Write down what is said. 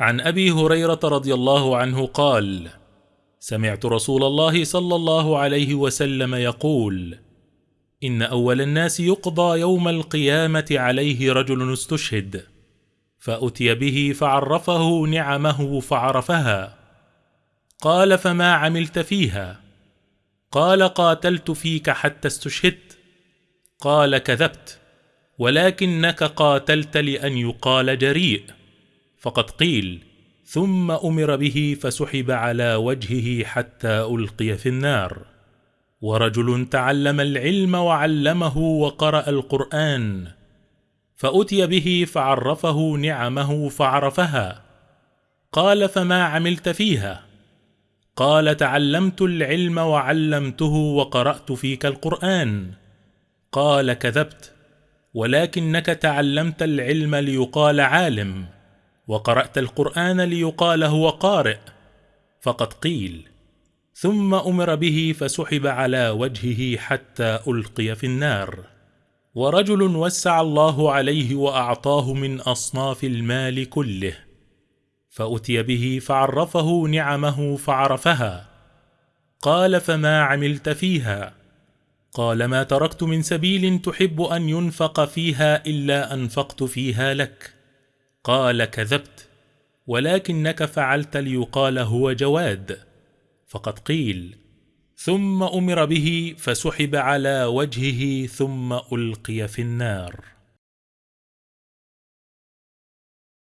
عن أبي هريرة رضي الله عنه قال سمعت رسول الله صلى الله عليه وسلم يقول إن أول الناس يقضى يوم القيامة عليه رجل استشهد فأتي به فعرفه نعمه فعرفها. قال فما عملت فيها؟ قال قاتلت فيك حتى استشهدت. قال كذبت ولكنك قاتلت لأن يقال جريء. فقد قيل ثم أمر به فسحب على وجهه حتى ألقي في النار. ورجل تعلم العلم وعلمه وقرأ القرآن فأتي به فعرفه نعمه فعرفها. قال فما عملت فيها؟ قال تعلمت العلم وعلمته وقرأت فيك القرآن. قال كذبت ولكنك تعلمت العلم ليقال عالم. وقرأت القرآن ليقال هو قارئ فقد قيل. ثم أمر به فسحب على وجهه حتى ألقي في النار. ورجل وسع الله عليه وأعطاه من أصناف المال كله. فأتي به فعرفه نعمه فعرفها. قال فما عملت فيها؟ قال ما تركت من سبيل تحب أن ينفق فيها إلا أنفقت فيها لك. قال كذبت ولكنك فعلت ليقال هو جواد. فقد قيل ثم أمر به فسحب على وجهه ثم ألقي في النار.